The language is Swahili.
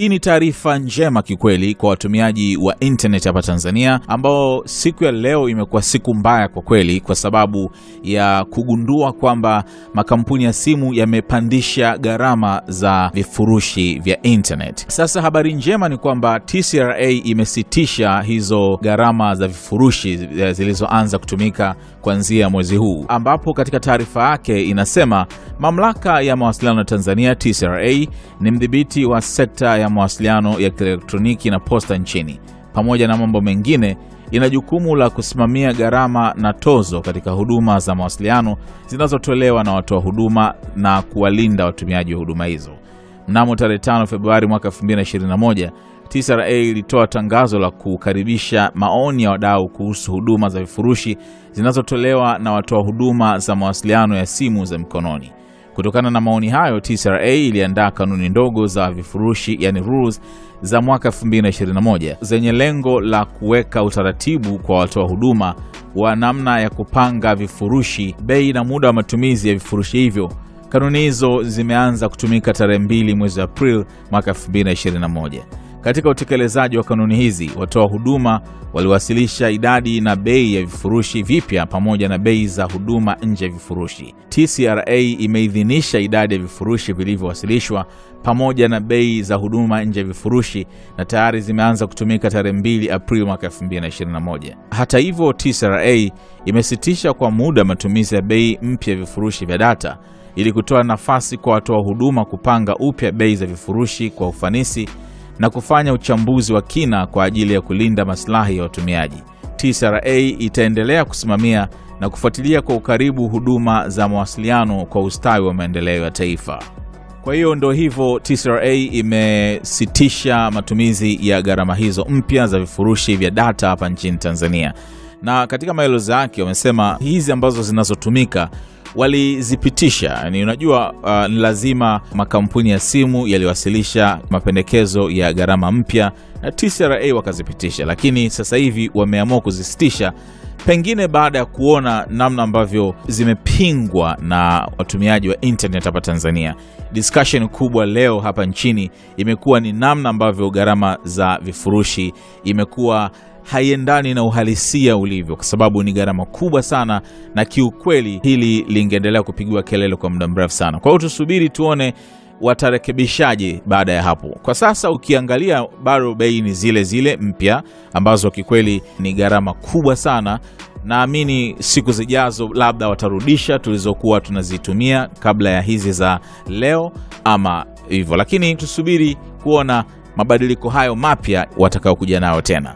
Hii ni taarifa njema kikweli kwa watumiaji wa internet hapa Tanzania, ambao siku ya leo imekuwa siku mbaya kwa kweli, kwa sababu ya kugundua kwamba makampuni ya simu yamepandisha gharama za vifurushi vya internet. Sasa habari njema ni kwamba TCRA imesitisha hizo gharama za vifurushi zilizoanza kutumika kuanzia mwezi huu, ambapo katika taarifa yake inasema mamlaka ya mawasiliano ya Tanzania TCRA ni mdhibiti wa sekta mawasiliano ya kielektroniki na posta nchini. Pamoja na mambo mengine, ina jukumu la kusimamia gharama na tozo katika huduma za mawasiliano zinazotolewa na watoa huduma na kuwalinda watumiaji wa huduma hizo. Mnamo tarehe 5 Februari mwaka 221 TCRA ilitoa tangazo la kukaribisha maoni ya wadau kuhusu huduma za vifurushi zinazotolewa na watoa huduma za mawasiliano ya simu za mkononi. Kutokana na maoni hayo, TCRA iliandaa kanuni ndogo za vifurushi, yani rules, za mwaka 2021 zenye lengo la kuweka utaratibu kwa watoa huduma wa namna ya kupanga vifurushi, bei na muda wa matumizi ya vifurushi hivyo. Kanuni hizo zimeanza kutumika tarehe 2 mwezi Aprili mwaka 2021. Katika utekelezaji wa kanuni hizi, watoa huduma waliwasilisha idadi na bei ya vifurushi vipya pamoja na bei za huduma nje ya vifurushi. TCRA imeidhinisha idadi ya vifurushi vilivyowasilishwa pamoja na bei za huduma nje ya vifurushi na tayari zimeanza kutumika tarehe 2 Aprili mwaka 2021. Hata hivyo, TCRA imesitisha kwa muda matumizi ya bei mpya ya vifurushi vya data ili kutoa nafasi kwa watoa huduma kupanga upya bei za vifurushi kwa ufanisi na kufanya uchambuzi wa kina kwa ajili ya kulinda maslahi ya watumiaji. TCRA itaendelea kusimamia na kufuatilia kwa ukaribu huduma za mawasiliano kwa ustawi wa maendeleo ya taifa. Kwa hiyo ndo hivyo, TCRA imesitisha matumizi ya gharama hizo mpya za vifurushi vya data hapa nchini Tanzania, na katika maelezo yake wamesema hizi ambazo zinazotumika walizipitisha yani, unajua uh, ni lazima makampuni ya simu yaliwasilisha mapendekezo ya gharama mpya na TCRA wakazipitisha, lakini sasa hivi wameamua kuzisitisha, pengine baada ya kuona namna ambavyo zimepingwa na watumiaji wa internet hapa Tanzania. Discussion kubwa leo hapa nchini imekuwa ni namna ambavyo gharama za vifurushi imekuwa haiendani na uhalisia ulivyo, kwa sababu ni gharama kubwa sana, na kiukweli hili lingeendelea kupigiwa kelele kwa muda mrefu sana. Kwa hiyo tusubiri tuone watarekebishaje baada ya hapo. Kwa sasa ukiangalia, bado bei ni zile zile mpya ambazo kikweli ni gharama kubwa sana. Naamini siku zijazo labda watarudisha tulizokuwa tunazitumia kabla ya hizi za leo ama hivyo, lakini tusubiri kuona mabadiliko hayo mapya watakaokuja nayo tena.